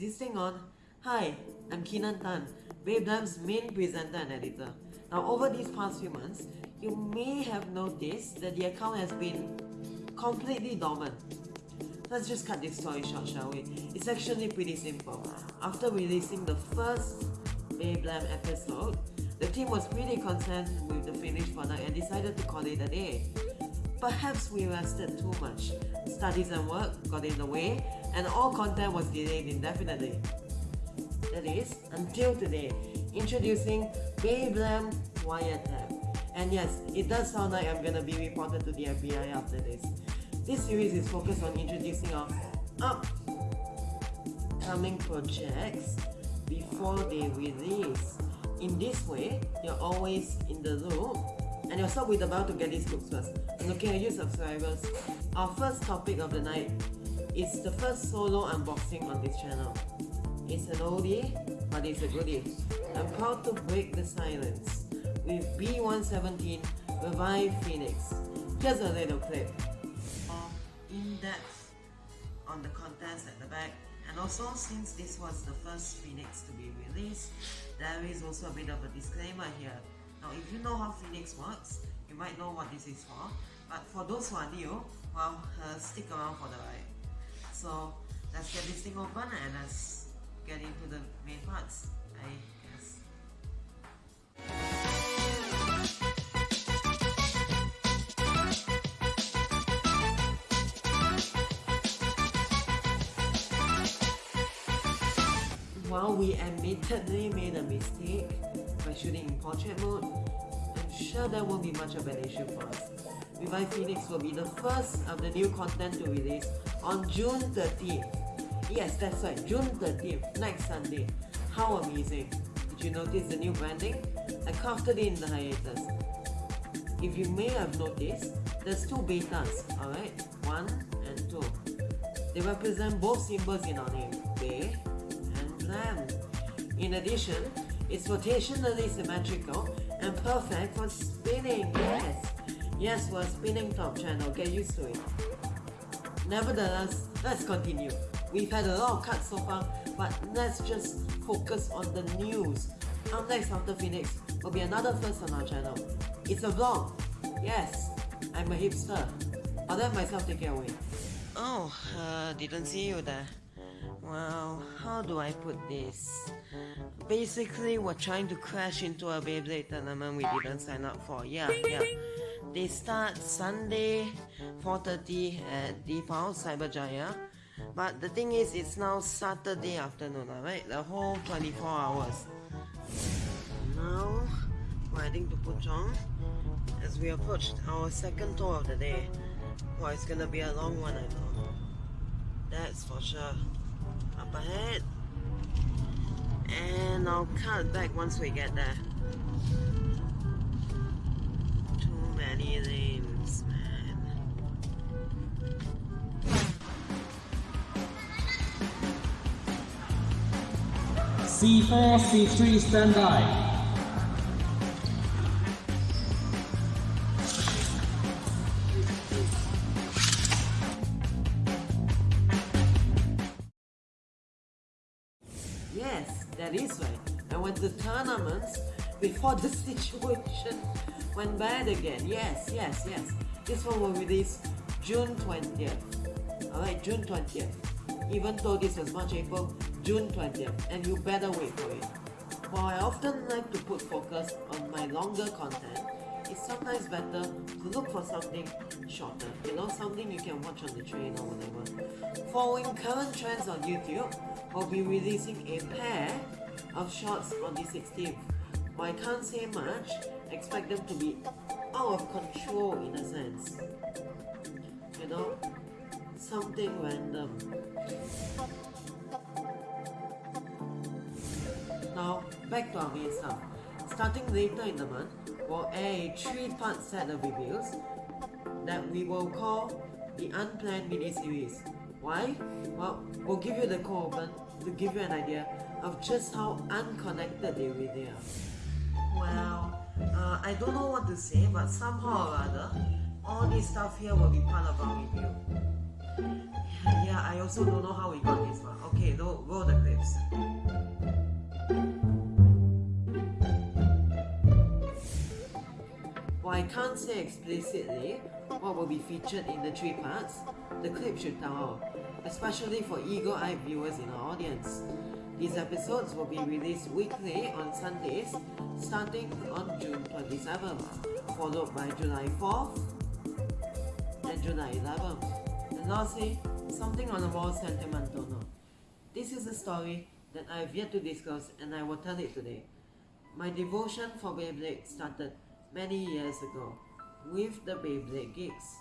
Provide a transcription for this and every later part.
existing on Hi, I'm Keenan Tan, Babeblam's main presenter and editor. Now over these past few months, you may have noticed that the account has been completely dormant. Let's just cut this story short, shall we? It's actually pretty simple. After releasing the first Babeblam episode, the team was pretty content with the finished product and decided to call it a day. Perhaps we rested too much. Studies and work got in the way, and all content was delayed indefinitely. That is, until today, introducing Babeblam Wiretap. And yes, it does sound like I'm gonna be reported to the FBI after this. This series is focused on introducing our upcoming projects before they release. In this way, you're always in the loop and you're with about to get these books first. looking at you subscribers, our first topic of the night is the first solo unboxing on this channel. It's an oldie, but it's a goodie. I'm proud to break the silence with B117 Revive Phoenix. Here's a little clip. In depth on the contents at the back, and also since this was the first Phoenix to be released, there is also a bit of a disclaimer here. Now, if you know how Phoenix works, you might know what this is for. But for those who are new, well, uh, stick around for the ride. So, let's get this thing open and let's get into the main parts, I guess. While we admittedly made a mistake by shooting in portrait mode, I'm sure that won't be much of an issue for us. Revive Phoenix will be the first of the new content to release on June 30th. Yes, that's right, June 30th, next Sunday. How amazing! Did you notice the new branding? I crafted it in the hiatus. If you may have noticed, there's two betas, alright? One and two. They represent both symbols in our name, Bay and Blam. In addition, it's rotationally symmetrical and perfect for spinning, yes! Yes, we're spinning top channel, get used to it. Nevertheless, let's continue. We've had a lot of cuts so far, but let's just focus on the news. Up next after Phoenix will be another first on our channel. It's a vlog. Yes, I'm a hipster. I'll let myself take it away. Oh, uh, didn't see you there. Well, how do I put this? Basically, we're trying to crash into a Beyblade tournament we didn't sign up for. Yeah, yeah. They start Sunday, 4.30 at Default Cyberjaya. But the thing is, it's now Saturday afternoon, right? The whole 24 hours. Now, heading to Puchong as we approach our second tour of the day. Well, it's gonna be a long one, I know. That's for sure. Up ahead. And I'll cut back once we get there. Lanes, C4, C3, stand by. Yes, that is right. I went to tournaments before the situation went bad again. Yes, yes, yes. This one will release June 20th. Alright, June 20th. Even though this was March, April, June 20th and you better wait for it. While I often like to put focus on my longer content, it's sometimes better to look for something shorter, you know, something you can watch on the train or whatever. Following current trends on YouTube, I'll be releasing a pair of shorts on the 16th. But I can't say much, expect them to be out of control in a sense. You know, something random. Now, back to our main stuff. Starting later in the month, we'll air a three-part set of reviews that we will call the Unplanned mini-series. Why? Well, we'll give you the core open to give you an idea of just how unconnected they really are. Well, uh, I don't know what to say, but somehow or other, all this stuff here will be part of our review. Yeah, I also don't know how we got this one. Okay, roll, roll the clips. While I can't say explicitly what will be featured in the three parts, the clip should tell all, especially for eagle-eyed viewers in our audience. These episodes will be released weekly on Sundays, starting on June 27th, followed by July 4th and July 11th. And lastly, something on a more sentimental note. This is a story that I have yet to discuss and I will tell it today. My devotion for Beyblade started many years ago with the Beyblade gigs.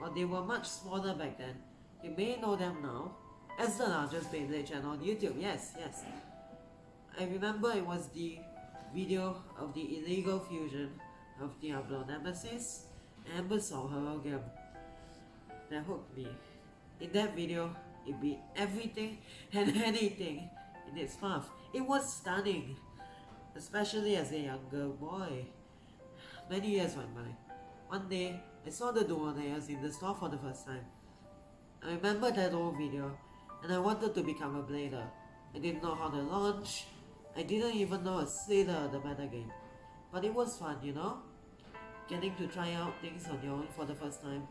While they were much smaller back then, you may know them now as the largest Beyblade channel on YouTube. Yes, yes. I remember it was the video of the illegal fusion of Diablo Nemesis and Basalt Horogium that hooked me. In that video, it beat everything and anything in its path. It was stunning, especially as a younger boy. Many years went by. One day, I saw the layers in the store for the first time. I remember that old video, and I wanted to become a blader. I didn't know how to launch, I didn't even know a slither of the meta game. But it was fun, you know? Getting to try out things on your own for the first time.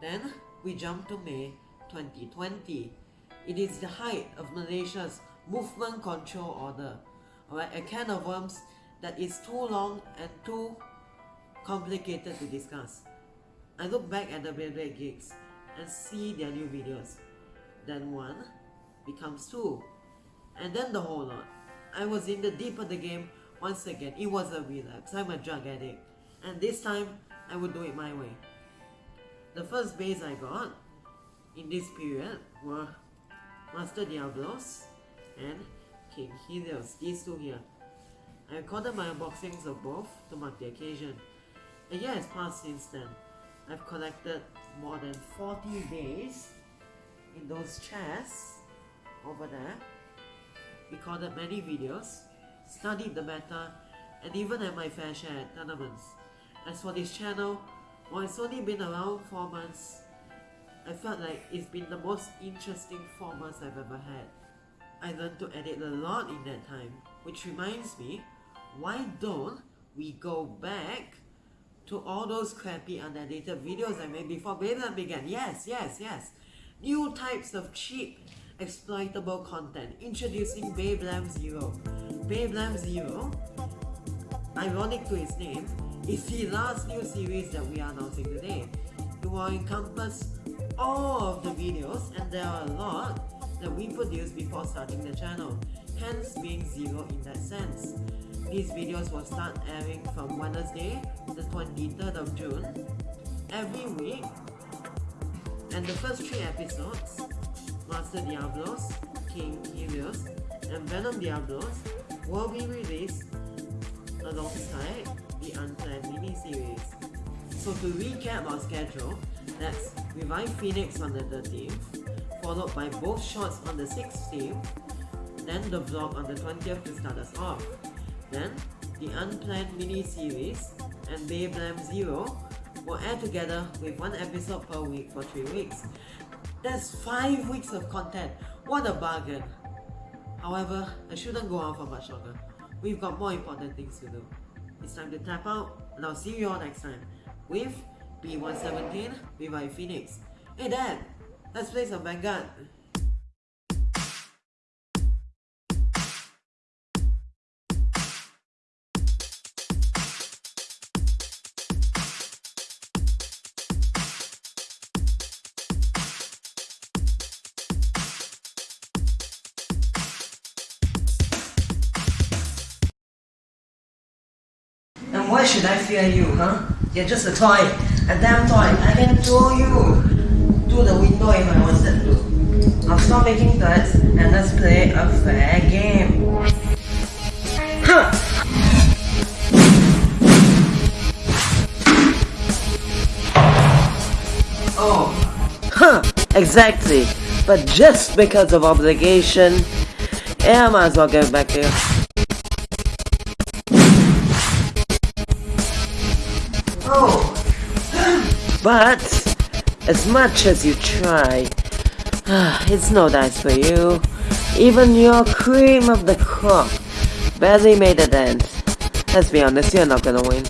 Then we jump to May 2020. It is the height of Malaysia's movement control order. Alright, a can of worms that is too long and too complicated to discuss. I look back at the Beyblade gigs and see their new videos. Then one becomes two. And then the whole lot. I was in the deep of the game once again. It was a relapse. I'm a drug addict. And this time, I would do it my way. The first Beys I got in this period were Master Diablos and King Helios, these two here. I recorded my unboxings of both to mark the occasion. A year has passed since then. I've collected more than 40 days in those chests over there, recorded many videos, studied the matter, and even had my fair share at tournaments. As for this channel, while it's only been around 4 months, I felt like it's been the most interesting 4 months I've ever had. I learned to edit a lot in that time, which reminds me, why don't we go back to all those crappy unedited videos I made before Beyblade began? Yes, yes, yes. New types of cheap, exploitable content, introducing Beyblade Zero. Beyblade Zero, ironic to its name, is the last new series that we are announcing today. It will encompass all of the videos and there are a lot that we produced before starting the channel, hence being zero in that sense. These videos will start airing from Wednesday, the 23rd of June, every week, and the first three episodes, Master Diablos, King Helios, and Venom Diablos, will be released alongside the Unplanned mini-series. So to recap our schedule, that's Revive Phoenix on the 13th, followed by both shots on the 16th, then the vlog on the 20th to start us off. Then, the Unplanned mini-series and Beyblade Zero will air together with one episode per week for 3 weeks. That's 5 weeks of content! What a bargain! However, I shouldn't go on for much longer. We've got more important things to do. It's time to tap out, and I'll see you all next time with B117 Revive Phoenix. Hey Dad, let's play some Vanguard. Why should I fear you, huh? You're just a toy, a damn toy. I can throw you through the window if I wanted to. Now stop making threats and let's play a fair game. Huh! Oh. Huh, exactly. But just because of obligation, yeah, I might as well get back here. Oh. but, as much as you try, ah, it's no dice for you. Even your cream of the crop barely made it end. Let's be honest, you're not gonna win.